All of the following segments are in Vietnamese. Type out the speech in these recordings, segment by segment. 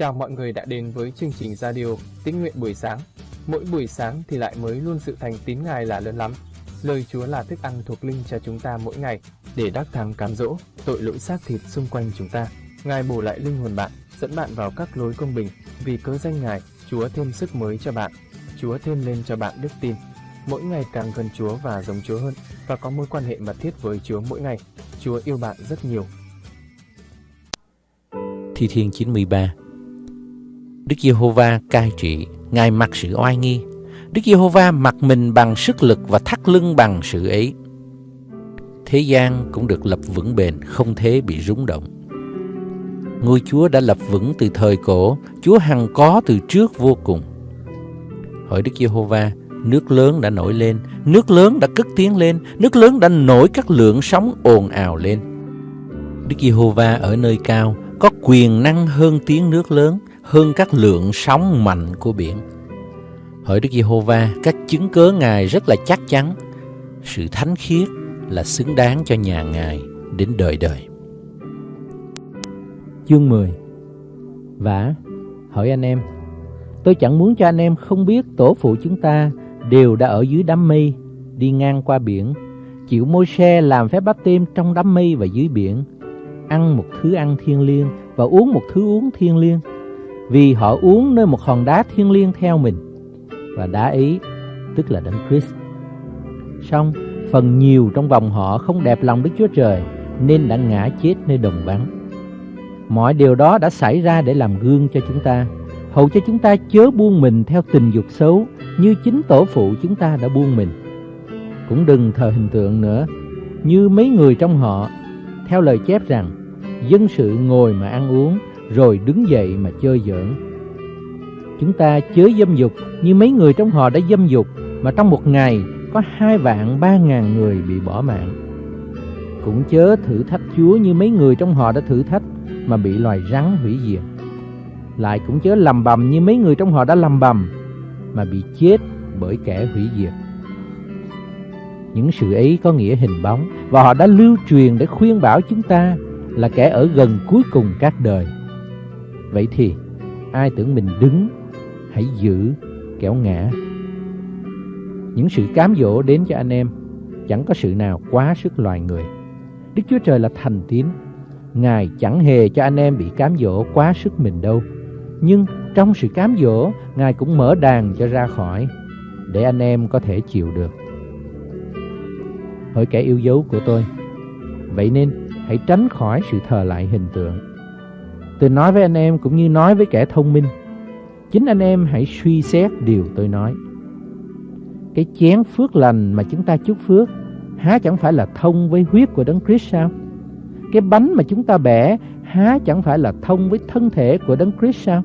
Chào mọi người đã đến với chương trình radio Tín nguyện buổi sáng. Mỗi buổi sáng thì lại mới luôn sự thành tín Ngài là lớn lắm. Lời Chúa là thức ăn thuộc linh cho chúng ta mỗi ngày để đắc thắng cám dỗ tội lỗi xác thịt xung quanh chúng ta. Ngài bổ lại linh hồn bạn, dẫn bạn vào các lối công bình. Vì cớ danh Ngài, Chúa thêm sức mới cho bạn. Chúa thêm lên cho bạn đức tin. Mỗi ngày càng gần Chúa và giống Chúa hơn và có mối quan hệ mật thiết với Chúa mỗi ngày. Chúa yêu bạn rất nhiều. Thi Thiên 93 Đức Giê-hô-va cai trị, Ngài mặc sự oai nghi. Đức Giê-hô-va mặc mình bằng sức lực và thắt lưng bằng sự ấy. Thế gian cũng được lập vững bền, không thể bị rúng động. Ngôi Chúa đã lập vững từ thời cổ, Chúa hằng có từ trước vô cùng. Hỏi Đức Giê-hô-va, nước lớn đã nổi lên, nước lớn đã cất tiếng lên, nước lớn đã nổi các lượng sóng ồn ào lên. Đức Giê-hô-va ở nơi cao, có quyền năng hơn tiếng nước lớn, hơn các lượng sóng mạnh của biển. Hỡi Đức Giê-hô-va, các chứng cớ Ngài rất là chắc chắn. Sự thánh khiết là xứng đáng cho nhà Ngài đến đời đời. Chương 10 Vả, hỏi anh em, tôi chẳng muốn cho anh em không biết tổ phụ chúng ta đều đã ở dưới đám mây, đi ngang qua biển, chịu môi xe làm phép báp tim trong đám mây và dưới biển, ăn một thứ ăn thiên liêng và uống một thứ uống thiên liêng vì họ uống nơi một hòn đá thiên liêng theo mình và đá ấy tức là đấng Christ. Song phần nhiều trong vòng họ không đẹp lòng Đức Chúa Trời nên đã ngã chết nơi đồng vắng. Mọi điều đó đã xảy ra để làm gương cho chúng ta, hầu cho chúng ta chớ buông mình theo tình dục xấu như chính tổ phụ chúng ta đã buông mình. Cũng đừng thờ hình tượng nữa, như mấy người trong họ, theo lời chép rằng, dân sự ngồi mà ăn uống, rồi đứng dậy mà chơi giỡn. Chúng ta chớ dâm dục như mấy người trong họ đã dâm dục, mà trong một ngày có hai vạn ba ngàn người bị bỏ mạng. Cũng chớ thử thách Chúa như mấy người trong họ đã thử thách mà bị loài rắn hủy diệt. Lại cũng chớ lầm bầm như mấy người trong họ đã lầm bầm mà bị chết bởi kẻ hủy diệt. Những sự ấy có nghĩa hình bóng, và họ đã lưu truyền để khuyên bảo chúng ta là kẻ ở gần cuối cùng các đời. Vậy thì, ai tưởng mình đứng, Hãy giữ kéo ngã. Những sự cám dỗ đến cho anh em, Chẳng có sự nào quá sức loài người. Đức Chúa Trời là thành tín. Ngài chẳng hề cho anh em bị cám dỗ quá sức mình đâu. Nhưng trong sự cám dỗ, Ngài cũng mở đàn cho ra khỏi, Để anh em có thể chịu được. Hỡi kẻ yêu dấu của tôi, Vậy nên hãy tránh khỏi sự thờ lại hình tượng. Tôi nói với anh em cũng như nói với kẻ thông minh. Chính anh em hãy suy xét điều tôi nói. Cái chén phước lành mà chúng ta chúc phước há chẳng phải là thông với huyết của Đấng Christ sao? Cái bánh mà chúng ta bẻ há chẳng phải là thông với thân thể của Đấng Christ sao?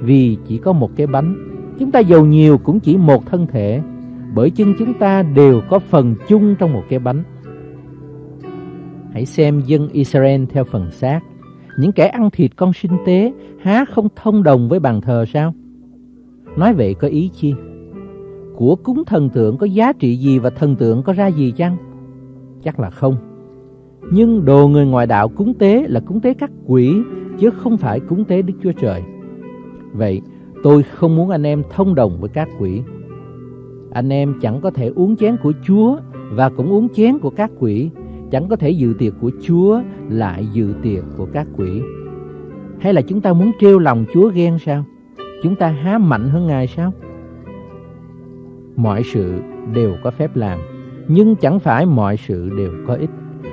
Vì chỉ có một cái bánh, chúng ta giàu nhiều cũng chỉ một thân thể, bởi chân chúng ta đều có phần chung trong một cái bánh. Hãy xem dân Israel theo phần xác những kẻ ăn thịt con sinh tế há không thông đồng với bàn thờ sao? Nói vậy có ý chi? Của cúng thần tượng có giá trị gì và thần tượng có ra gì chăng? Chắc là không. Nhưng đồ người ngoại đạo cúng tế là cúng tế các quỷ, chứ không phải cúng tế Đức Chúa Trời. Vậy, tôi không muốn anh em thông đồng với các quỷ. Anh em chẳng có thể uống chén của Chúa và cũng uống chén của các quỷ chẳng có thể dự tiệc của Chúa lại dự tiệc của các quỷ. Hay là chúng ta muốn trêu lòng Chúa ghen sao? Chúng ta há mạnh hơn Ngài sao? Mọi sự đều có phép làm, nhưng chẳng phải mọi sự đều có ích.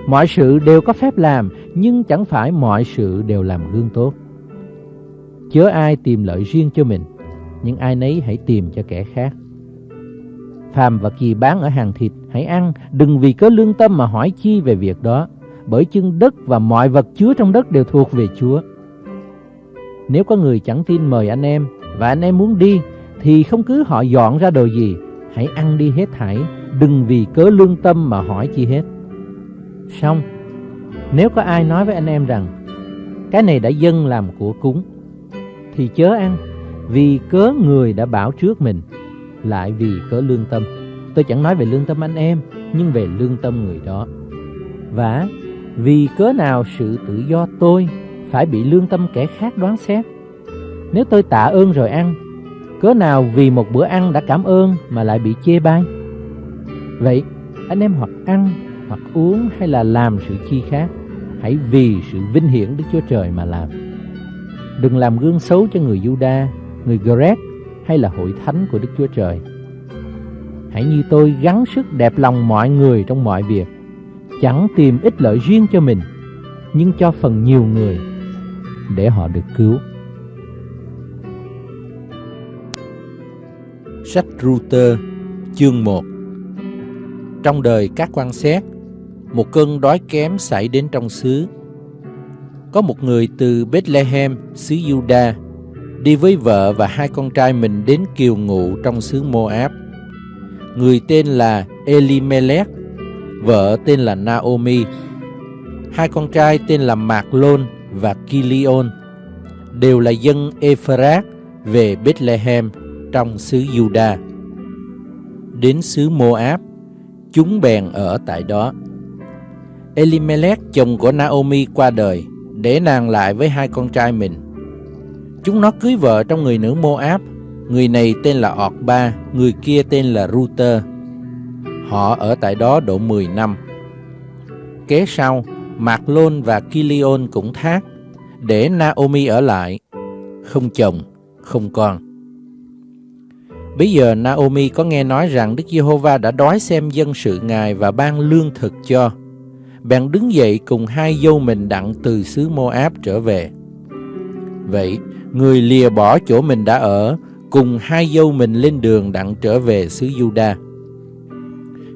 Mọi sự đều có phép làm, nhưng chẳng phải mọi sự đều làm gương tốt. Chớ ai tìm lợi riêng cho mình, nhưng ai nấy hãy tìm cho kẻ khác phàm vật gì bán ở hàng thịt hãy ăn, đừng vì cớ lương tâm mà hỏi chi về việc đó, bởi chân đất và mọi vật chứa trong đất đều thuộc về Chúa. Nếu có người chẳng tin mời anh em và anh em muốn đi thì không cứ họ dọn ra đồ gì, hãy ăn đi hết thảy, đừng vì cớ lương tâm mà hỏi chi hết. Xong, nếu có ai nói với anh em rằng cái này đã dâng làm của cúng thì chớ ăn vì cớ người đã bảo trước mình lại vì cớ lương tâm. Tôi chẳng nói về lương tâm anh em, nhưng về lương tâm người đó. Và vì cớ nào sự tự do tôi phải bị lương tâm kẻ khác đoán xét? Nếu tôi tạ ơn rồi ăn, cớ nào vì một bữa ăn đã cảm ơn mà lại bị chê bai? Vậy, anh em hoặc ăn, hoặc uống hay là làm sự chi khác, hãy vì sự vinh hiển Đức Chúa Trời mà làm. Đừng làm gương xấu cho người Juda, người Greg hay là hội thánh của Đức Chúa Trời. Hãy như tôi gắng sức đẹp lòng mọi người trong mọi việc, chẳng tìm ích lợi riêng cho mình, nhưng cho phần nhiều người để họ được cứu. Sách Router, chương 1 Trong đời các quan xét, một cơn đói kém xảy đến trong xứ. Có một người từ Bethlehem, xứ Juda, đi với vợ và hai con trai mình đến kiều ngụ trong xứ Moab. Người tên là Elimelech, vợ tên là Naomi, hai con trai tên là Mạc Lôn và Kilion, đều là dân Ephrat về Bethlehem trong xứ Juda. Đến xứ Moab, chúng bèn ở tại đó. Elimelech chồng của Naomi qua đời, để nàng lại với hai con trai mình. Chúng nó cưới vợ trong người nữ Moab, người này tên là Orba, người kia tên là Ruter. Họ ở tại đó độ 10 năm. Kế sau, Mạc Lôn và Kilion cũng thác, để Naomi ở lại, không chồng, không con. Bây giờ Naomi có nghe nói rằng Đức Giê-hô-va đã đói xem dân sự Ngài và ban lương thực cho. Bèn đứng dậy cùng hai dâu mình đặng từ xứ Moab trở về. Vậy, người lìa bỏ chỗ mình đã ở, cùng hai dâu mình lên đường đặng trở về xứ Juda.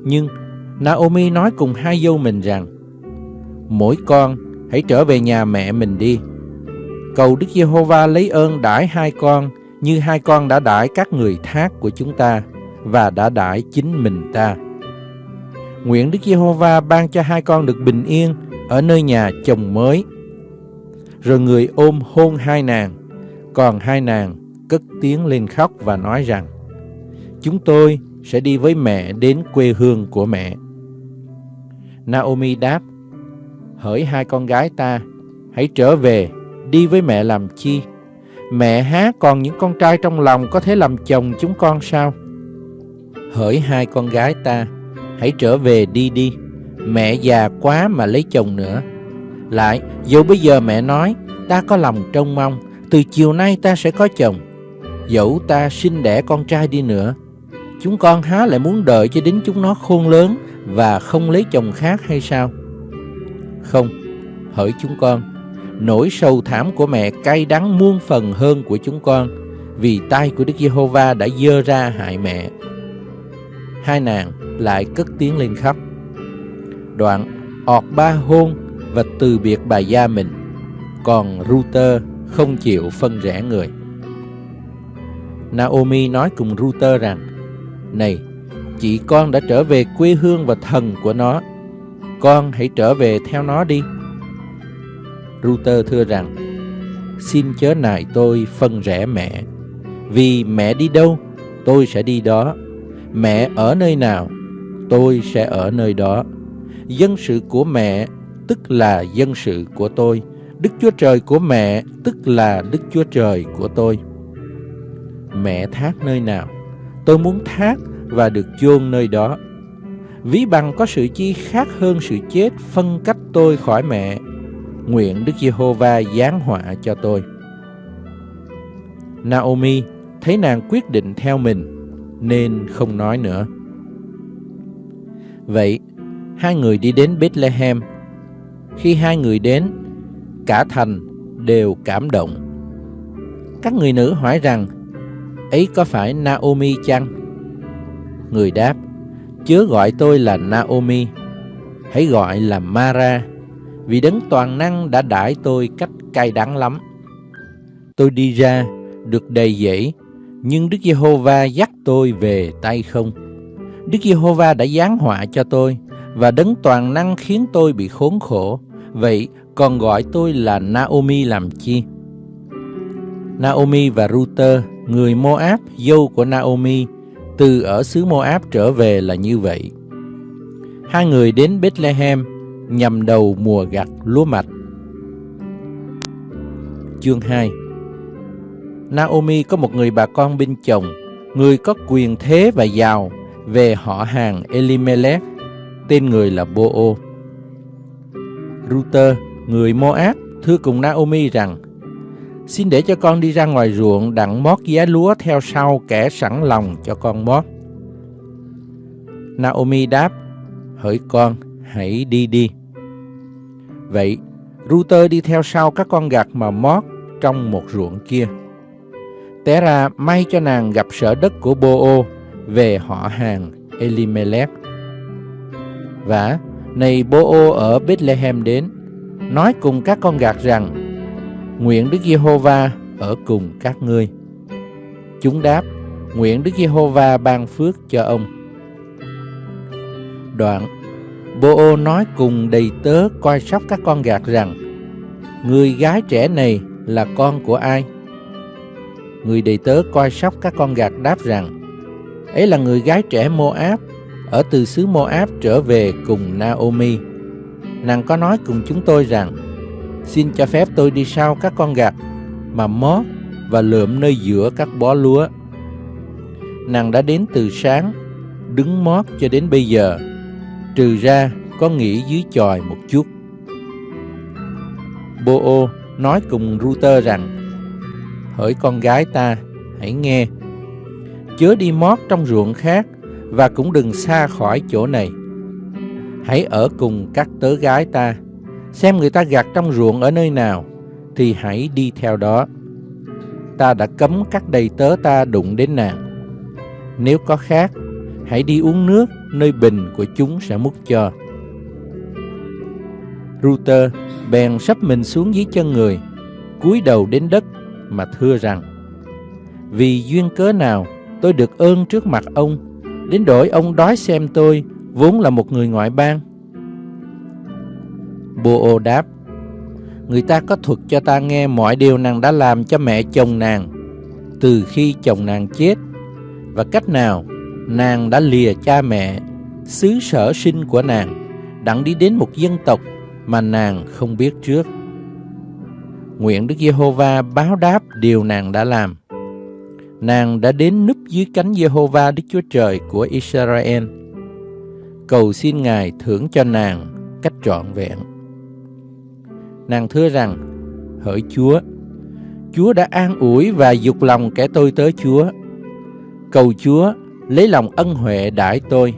Nhưng Naomi nói cùng hai dâu mình rằng, Mỗi con hãy trở về nhà mẹ mình đi. Cầu Đức Giê-hô-va lấy ơn đãi hai con như hai con đã đãi các người thác của chúng ta và đã đãi chính mình ta. Nguyện Đức Giê-hô-va ban cho hai con được bình yên ở nơi nhà chồng mới. Rồi người ôm hôn hai nàng, còn hai nàng cất tiếng lên khóc và nói rằng Chúng tôi sẽ đi với mẹ đến quê hương của mẹ. Naomi đáp Hỡi hai con gái ta, hãy trở về, đi với mẹ làm chi? Mẹ há còn những con trai trong lòng có thể làm chồng chúng con sao? Hỡi hai con gái ta, hãy trở về đi đi. Mẹ già quá mà lấy chồng nữa. Lại, dù bây giờ mẹ nói, ta có lòng trông mong, từ chiều nay ta sẽ có chồng. Dẫu ta sinh đẻ con trai đi nữa, chúng con há lại muốn đợi cho đến chúng nó khôn lớn và không lấy chồng khác hay sao? Không, hỡi chúng con, nỗi sầu thảm của mẹ cay đắng muôn phần hơn của chúng con, vì tay của Đức Giê-hô-va đã dơ ra hại mẹ. Hai nàng lại cất tiếng lên khóc. Đoạn, ọt ba hôn và từ biệt bà gia mình, còn Ruter không chịu phân rẽ người. Naomi nói cùng Ruter rằng, Này, chị con đã trở về quê hương và thần của nó, con hãy trở về theo nó đi. Router thưa rằng, xin chớ nài tôi phân rẽ mẹ, vì mẹ đi đâu, tôi sẽ đi đó. Mẹ ở nơi nào, tôi sẽ ở nơi đó. Dân sự của mẹ tức là dân sự của tôi. Đức Chúa Trời của mẹ tức là Đức Chúa Trời của tôi. Mẹ thác nơi nào, tôi muốn thác và được chôn nơi đó. Ví bằng có sự chi khác hơn sự chết phân cách tôi khỏi mẹ nguyện Đức Giê-hô-va giáng họa cho tôi. Naomi thấy nàng quyết định theo mình, nên không nói nữa. Vậy, hai người đi đến Bethlehem. Khi hai người đến, cả thành đều cảm động. Các người nữ hỏi rằng, ấy có phải Naomi chăng? Người đáp, chớ gọi tôi là Naomi, hãy gọi là Mara, vì đấng toàn năng đã đãi tôi cách cay đắng lắm. Tôi đi ra, được đầy dẫy, nhưng Đức Giê-hô-va dắt tôi về tay không. Đức Giê-hô-va đã giáng họa cho tôi, và đấng toàn năng khiến tôi bị khốn khổ. Vậy còn gọi tôi là Naomi làm chi? Naomi và Ruter, người Moab, dâu của Naomi, từ ở xứ Moab trở về là như vậy. Hai người đến Bethlehem nhằm đầu mùa gặt lúa mạch. Chương 2 Naomi có một người bà con bên chồng, người có quyền thế và giàu về họ hàng Elimelech, tên người là Boo. Ruther, người Moab, thưa cùng Naomi rằng, Xin để cho con đi ra ngoài ruộng đặng mót giá lúa theo sau kẻ sẵn lòng cho con mót. Naomi đáp, hỡi con, hãy đi đi. Vậy, Ruther đi theo sau các con gặt mà mót trong một ruộng kia. Té ra may cho nàng gặp sở đất của Boo về họ hàng Elimelech. Và này Boo ở Bethlehem đến, nói cùng các con gạt rằng, nguyện Đức Giê-hô-va ở cùng các ngươi. Chúng đáp, nguyện Đức Giê-hô-va ban phước cho ông. Đoạn, Bô nói cùng đầy tớ coi sóc các con gạt rằng, người gái trẻ này là con của ai? Người đầy tớ coi sóc các con gạt đáp rằng, ấy là người gái trẻ Moab, ở từ xứ Moab trở về cùng Naomi. Nàng có nói cùng chúng tôi rằng, xin cho phép tôi đi sau các con gạt mà mót và lượm nơi giữa các bó lúa. Nàng đã đến từ sáng, đứng mót cho đến bây giờ, trừ ra có nghỉ dưới chòi một chút. Bô nói cùng Ruther rằng, hỡi con gái ta, hãy nghe, chớ đi mót trong ruộng khác và cũng đừng xa khỏi chỗ này. Hãy ở cùng các tớ gái ta, xem người ta gặt trong ruộng ở nơi nào, thì hãy đi theo đó. Ta đã cấm các đầy tớ ta đụng đến nàng. Nếu có khác, hãy đi uống nước nơi bình của chúng sẽ múc cho. ruter bèn sắp mình xuống dưới chân người, cúi đầu đến đất mà thưa rằng: Vì duyên cớ nào tôi được ơn trước mặt ông, đến đổi ông đói xem tôi vốn là một người ngoại bang. Bô đáp: Người ta có thuật cho ta nghe mọi điều nàng đã làm cho mẹ chồng nàng từ khi chồng nàng chết và cách nào nàng đã lìa cha mẹ, xứ sở sinh của nàng, đặng đi đến một dân tộc mà nàng không biết trước. Nguyện Đức Giê-hô-va báo đáp điều nàng đã làm. Nàng đã đến núp dưới cánh Giê-hô-va Đức Chúa Trời của Israel. Cầu xin Ngài thưởng cho nàng cách trọn vẹn. Nàng thưa rằng, hỡi Chúa, Chúa đã an ủi và dục lòng kẻ tôi tới Chúa. Cầu Chúa lấy lòng ân huệ đãi tôi,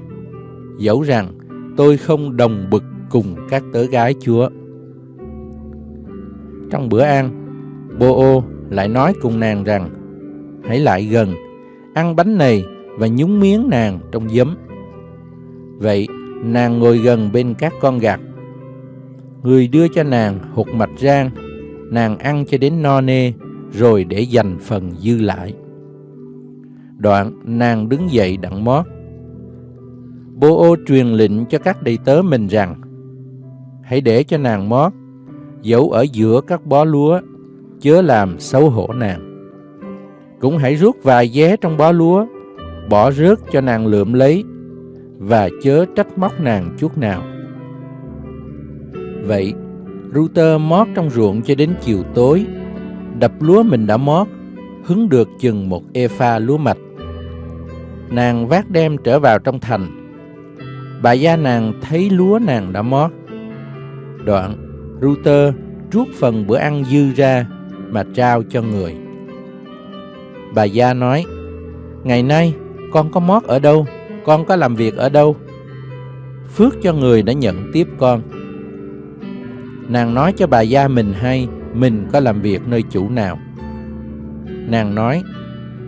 dẫu rằng tôi không đồng bực cùng các tớ gái Chúa. Trong bữa ăn, Bô lại nói cùng nàng rằng, hãy lại gần, ăn bánh này và nhúng miếng nàng trong giấm. Vậy, nàng ngồi gần bên các con gạt Người đưa cho nàng hột mạch rang, nàng ăn cho đến no nê, rồi để dành phần dư lại. Đoạn, nàng đứng dậy đặng mót. Bô ô truyền lệnh cho các đầy tớ mình rằng, hãy để cho nàng mót, giấu ở giữa các bó lúa, chớ làm xấu hổ nàng. Cũng hãy rút vài vé trong bó lúa, bỏ rớt cho nàng lượm lấy, và chớ trách móc nàng chút nào. Vậy, Router mót trong ruộng cho đến chiều tối, đập lúa mình đã mót, hứng được chừng một efa lúa mạch. Nàng vác đem trở vào trong thành. Bà gia nàng thấy lúa nàng đã mót, Đoạn, Router rút phần bữa ăn dư ra mà trao cho người. Bà Gia nói, Ngày nay, con có mót ở đâu? Con có làm việc ở đâu? Phước cho người đã nhận tiếp con. Nàng nói cho bà Gia mình hay mình có làm việc nơi chủ nào. Nàng nói,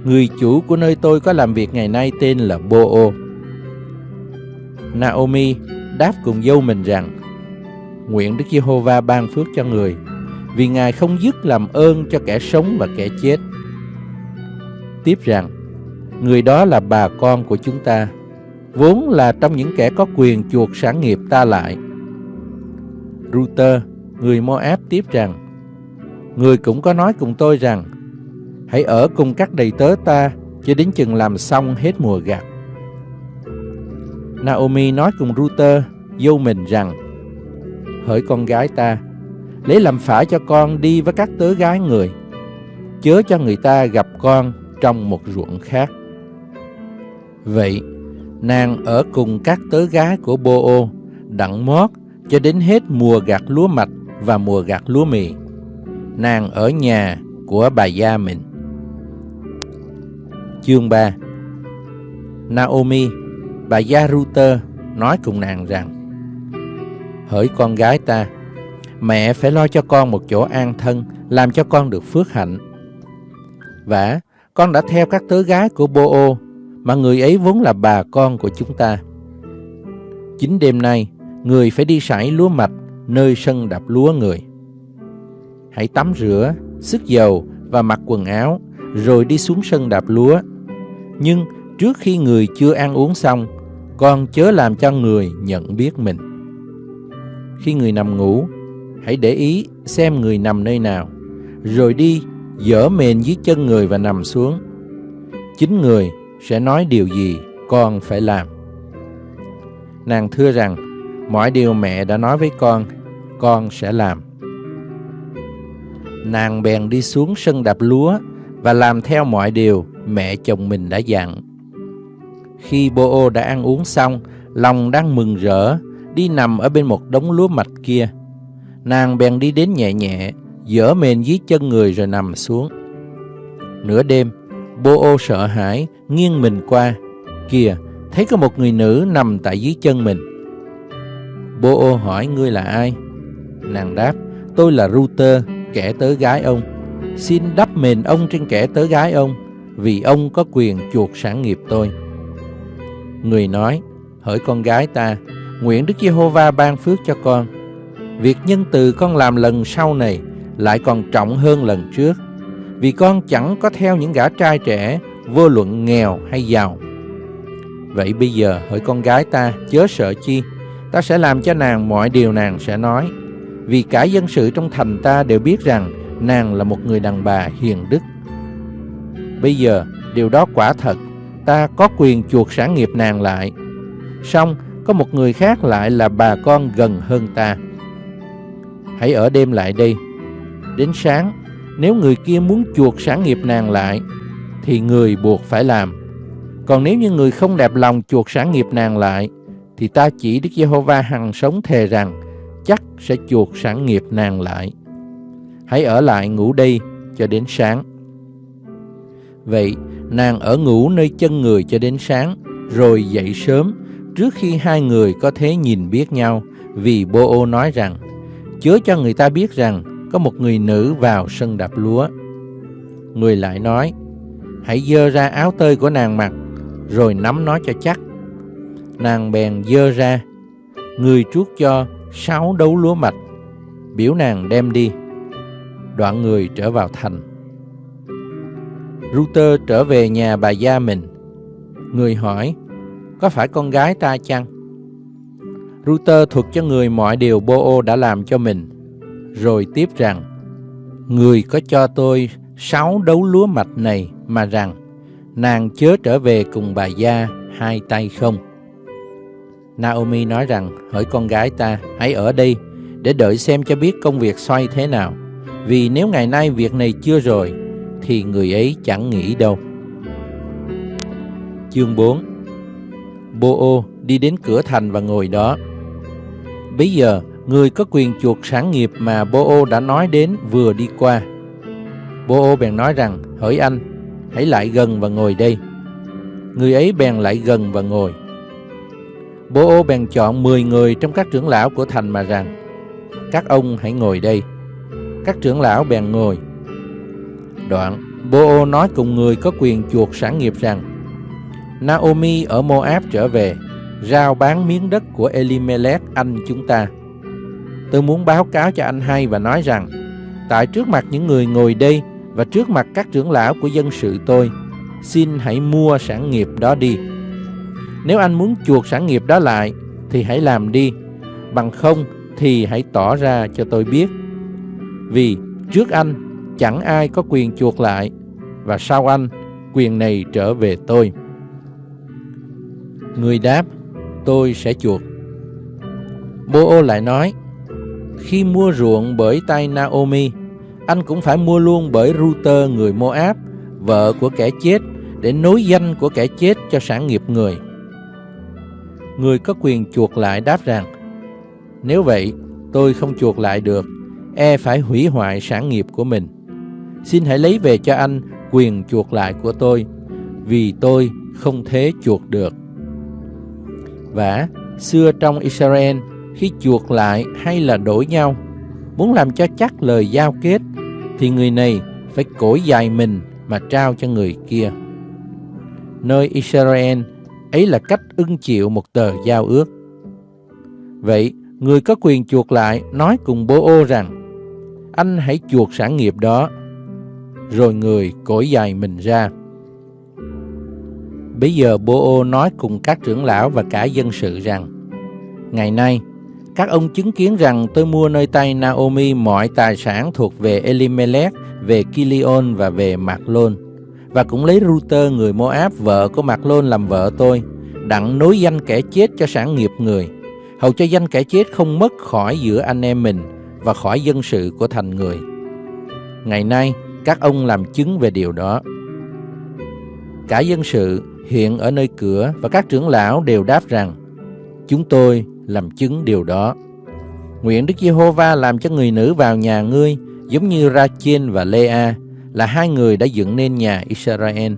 người chủ của nơi tôi có làm việc ngày nay tên là Bo-ô. Naomi đáp cùng dâu mình rằng, nguyện Đức Giê-hô-va ban phước cho người, vì Ngài không dứt làm ơn cho kẻ sống và kẻ chết. Tiếp rằng, người đó là bà con của chúng ta, vốn là trong những kẻ có quyền chuộc sản nghiệp ta lại. Ruter, người Moab tiếp rằng, người cũng có nói cùng tôi rằng, hãy ở cùng các đầy tớ ta cho đến chừng làm xong hết mùa gặt. Naomi nói cùng Ruter, dâu mình rằng, hỡi con gái ta, lấy làm phải cho con đi với các tớ gái người. chớ cho người ta gặp con trong một ruộng khác. Vậy, nàng ở cùng các tớ gái của Bô-ô, đặng mót cho đến hết mùa gặt lúa mạch và mùa gặt lúa mì. Nàng ở nhà của bà gia mình. Chương 3 Naomi, bà gia Ruter nói cùng nàng rằng Hỡi con gái ta, mẹ phải lo cho con một chỗ an thân, làm cho con được phước hạnh. Và con đã theo các tớ gái của Bô-ô, mà người ấy vốn là bà con của chúng ta. Chính đêm nay, người phải đi sải lúa mạch nơi sân đạp lúa người. Hãy tắm rửa, sức dầu và mặc quần áo, rồi đi xuống sân đạp lúa. Nhưng trước khi người chưa ăn uống xong, con chớ làm cho người nhận biết mình. Khi người nằm ngủ, hãy để ý xem người nằm nơi nào, rồi đi dở mền dưới chân người và nằm xuống. Chính người sẽ nói điều gì con phải làm. Nàng thưa rằng, mọi điều mẹ đã nói với con, con sẽ làm. Nàng bèn đi xuống sân đạp lúa và làm theo mọi điều mẹ chồng mình đã dặn. Khi Bô-ô đã ăn uống xong, lòng đang mừng rỡ, đi nằm ở bên một đống lúa mạch kia. Nàng bèn đi đến nhẹ nhẹ, dở mền dưới chân người rồi nằm xuống. Nửa đêm, Bô-ô sợ hãi, nghiêng mình qua. Kìa, thấy có một người nữ nằm tại dưới chân mình. Bô-ô hỏi ngươi là ai? Nàng đáp, tôi là Ruther, kẻ tớ gái ông. Xin đắp mền ông trên kẻ tớ gái ông, vì ông có quyền chuộc sản nghiệp tôi. Người nói, hỡi con gái ta, nguyện Đức Giê-hô-va ban phước cho con. Việc nhân từ con làm lần sau này lại còn trọng hơn lần trước, vì con chẳng có theo những gã trai trẻ, vô luận nghèo hay giàu. Vậy bây giờ, hỡi con gái ta, chớ sợ chi, ta sẽ làm cho nàng mọi điều nàng sẽ nói. Vì cả dân sự trong thành ta đều biết rằng nàng là một người đàn bà hiền đức. Bây giờ, điều đó quả thật, ta có quyền chuộc sản nghiệp nàng lại. Xong, có một người khác lại là bà con gần hơn ta. Hãy ở đêm lại đây. Đến sáng, nếu người kia muốn chuộc sản nghiệp nàng lại, thì người buộc phải làm. Còn nếu như người không đẹp lòng chuộc sản nghiệp nàng lại, thì ta chỉ Đức Giê-hô-va hằng sống thề rằng chắc sẽ chuộc sản nghiệp nàng lại. Hãy ở lại ngủ đây cho đến sáng. Vậy, nàng ở ngủ nơi chân người cho đến sáng, rồi dậy sớm, trước khi hai người có thể nhìn biết nhau, vì Bô-ô nói rằng, chớ cho người ta biết rằng có một người nữ vào sân đạp lúa. Người lại nói, hãy dơ ra áo tơi của nàng mặc, rồi nắm nó cho chắc. Nàng bèn dơ ra, người chuốt cho sáu đấu lúa mạch, biểu nàng đem đi. Đoạn người trở vào thành. ruter trở về nhà bà gia mình. Người hỏi, có phải con gái ta chăng? ruter thuật cho người mọi điều Bô-ô đã làm cho mình, rồi tiếp rằng, Người có cho tôi sáu đấu lúa mạch này mà rằng, nàng chớ trở về cùng bà gia hai tay không. Naomi nói rằng, hỡi con gái ta, hãy ở đây để đợi xem cho biết công việc xoay thế nào. Vì nếu ngày nay việc này chưa rồi, thì người ấy chẳng nghĩ đâu. Chương 4 Bô-ô đi đến cửa thành và ngồi đó. Bây giờ, người có quyền chuộc sản nghiệp mà Bô-ô đã nói đến vừa đi qua. Bô-ô bèn nói rằng, hỡi anh, hãy lại gần và ngồi đây. Người ấy bèn lại gần và ngồi. Bố ô bèn chọn 10 người trong các trưởng lão của thành mà rằng, các ông hãy ngồi đây. Các trưởng lão bèn ngồi. Đoạn, Bố ô nói cùng người có quyền chuộc sản nghiệp rằng, Naomi ở Moab trở về, rao bán miếng đất của Elimelech anh chúng ta. Tôi muốn báo cáo cho anh hay và nói rằng, tại trước mặt những người ngồi đây và trước mặt các trưởng lão của dân sự tôi, xin hãy mua sản nghiệp đó đi. Nếu anh muốn chuộc sản nghiệp đó lại, thì hãy làm đi, bằng không thì hãy tỏ ra cho tôi biết. Vì trước anh chẳng ai có quyền chuộc lại, và sau anh quyền này trở về tôi. Người đáp, tôi sẽ chuộc. Bô-ô lại nói, khi mua ruộng bởi tay Naomi, anh cũng phải mua luôn bởi Router người Moab, vợ của kẻ chết, để nối danh của kẻ chết cho sản nghiệp người. Người có quyền chuộc lại đáp rằng, nếu vậy, tôi không chuộc lại được, e phải hủy hoại sản nghiệp của mình. Xin hãy lấy về cho anh quyền chuộc lại của tôi, vì tôi không thế chuộc được. Và xưa trong Israel, khi chuộc lại hay là đổi nhau, muốn làm cho chắc lời giao kết, thì người này phải cổi dài mình mà trao cho người kia. Nơi Israel, ấy là cách ưng chịu một tờ giao ước. Vậy, người có quyền chuộc lại nói cùng bố ô rằng, anh hãy chuộc sản nghiệp đó, rồi người cổi dài mình ra. Bây giờ bố ô nói cùng các trưởng lão và cả dân sự rằng, Ngày nay, các ông chứng kiến rằng tôi mua nơi tay Naomi mọi tài sản thuộc về Elimelech, về Kilion và về Mạc Lôn. Và cũng lấy Router người Moab vợ của Mạc Lôn làm vợ tôi, đặng nối danh kẻ chết cho sản nghiệp người, hầu cho danh kẻ chết không mất khỏi giữa anh em mình và khỏi dân sự của thành người. Ngày nay, các ông làm chứng về điều đó. Cả dân sự hiện ở nơi cửa và các trưởng lão đều đáp rằng, chúng tôi làm chứng điều đó. Nguyện Đức Giê-hô-va làm cho người nữ vào nhà ngươi giống như ra chiên và Lê-a là hai người đã dựng nên nhà Israel.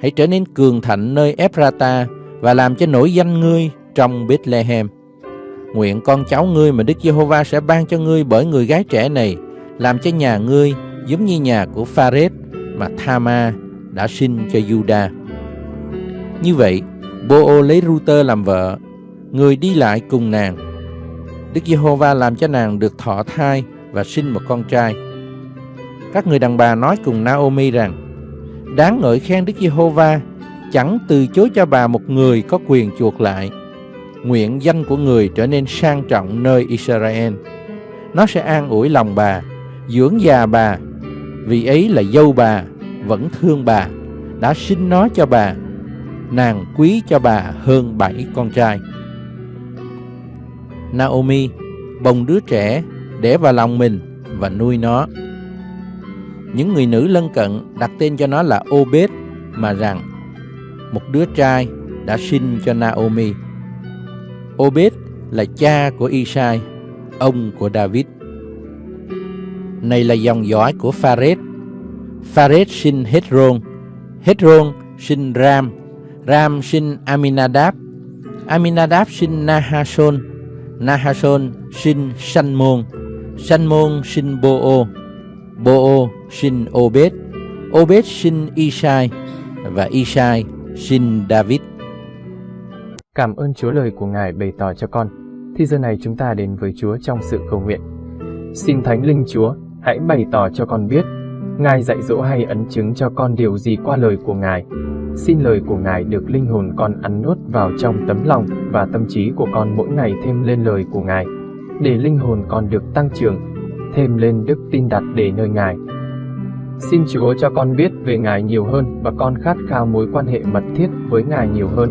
Hãy trở nên cường thạnh nơi Ephrata và làm cho nổi danh ngươi trong Bethlehem. Nguyện con cháu ngươi mà Đức Giê-hô-va sẽ ban cho ngươi bởi người gái trẻ này làm cho nhà ngươi giống như nhà của Phares mà Thama đã sinh cho Juda. Như vậy, Bô-ô lấy Ru-tơ làm vợ người đi lại cùng nàng. Đức Giê-hô-va làm cho nàng được thọ thai và sinh một con trai. Các người đàn bà nói cùng Naomi rằng, đáng ngợi khen Đức Giê-hô-va, chẳng từ chối cho bà một người có quyền chuộc lại. Nguyện danh của người trở nên sang trọng nơi Israel. Nó sẽ an ủi lòng bà, dưỡng già bà, vì ấy là dâu bà, vẫn thương bà, đã sinh nó cho bà. Nàng quý cho bà hơn bảy con trai. Naomi bồng đứa trẻ để vào lòng mình và nuôi nó. Những người nữ lân cận đặt tên cho nó là Obed mà rằng một đứa trai đã sinh cho Naomi. Obed là cha của Isai, ông của David. Này là dòng dõi của Phares. Phares sinh Hezron, Hezron sinh Ram, Ram sinh Aminadab, Aminadab sinh Nahashon, Nahashon sinh Sanmon, Sanmon sinh Boo. Bo-ô sinh Obed, Obed sinh Isai và Isai sinh David. Cảm ơn Chúa lời của Ngài bày tỏ cho con. Thì giờ này chúng ta đến với Chúa trong sự cầu nguyện. Xin Thánh Linh Chúa, hãy bày tỏ cho con biết, Ngài dạy dỗ hay ấn chứng cho con điều gì qua lời của Ngài. Xin lời của Ngài được linh hồn con ăn nuốt vào trong tấm lòng và tâm trí của con mỗi ngày thêm lên lời của Ngài, để linh hồn con được tăng trưởng, thêm lên đức tin đặt để nơi Ngài. Xin Chúa cho con biết về Ngài nhiều hơn và con khát khao mối quan hệ mật thiết với Ngài nhiều hơn.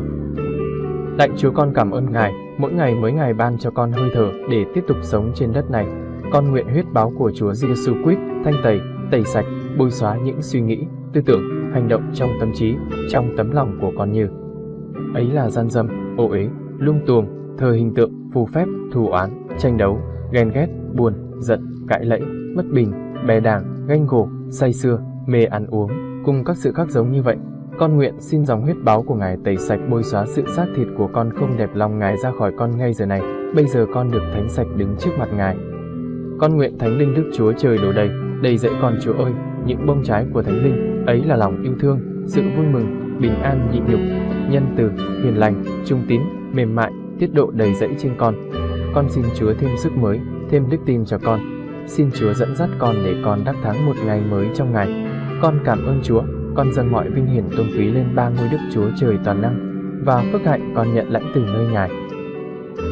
Lạy Chúa con cảm ơn Ngài, mỗi ngày mới Ngài ban cho con hơi thở để tiếp tục sống trên đất này. Con nguyện huyết báo của Chúa Giêsu Christ thanh tẩy, tẩy sạch, bôi xóa những suy nghĩ, tư tưởng, hành động trong tâm trí, trong tấm lòng của con như ấy là gian dâm, ô uế, lung tuồng, thờ hình tượng, phù phép, thù oán, tranh đấu, ghen ghét, buồn, giận, cãi lẫy, bất bình, bè đảng, ganh gổ, say sưa, mê ăn uống, cùng các sự khác giống như vậy. Con nguyện xin dòng huyết báo của Ngài tẩy sạch bôi xóa sự xác thịt của con không đẹp lòng Ngài ra khỏi con ngay giờ này. Bây giờ con được thánh sạch đứng trước mặt Ngài. Con nguyện Thánh Linh Đức Chúa trời đổ đầy, đầy dẫy con Chúa ơi, những bông trái của Thánh Linh, ấy là lòng yêu thương, sự vui mừng, bình an nhịn nhục, nhân từ, hiền lành, trung tín, mềm mại, tiết độ đầy dẫy trên con. Con xin Chúa thêm sức mới, thêm đức tin cho con. Xin Chúa dẫn dắt con để con đắc thắng một ngày mới trong ngày. Con cảm ơn Chúa, con dâng mọi vinh hiển tôn quý lên ba ngôi Đức Chúa trời toàn năng, và phước hạnh con nhận lãnh từ nơi Ngài.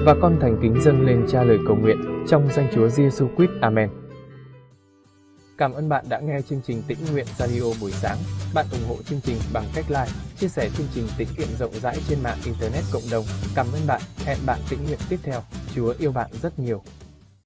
Và con thành kính dâng lên cha lời cầu nguyện trong danh Chúa Giêsu Christ. Amen. Cảm ơn bạn đã nghe chương trình Tĩnh Nguyện Radio buổi sáng. Bạn ủng hộ chương trình bằng cách like, chia sẻ chương trình tĩnh nguyện rộng rãi trên mạng Internet cộng đồng. Cảm ơn bạn. Hẹn bạn tĩnh nguyện tiếp theo. Chúa yêu bạn rất nhiều.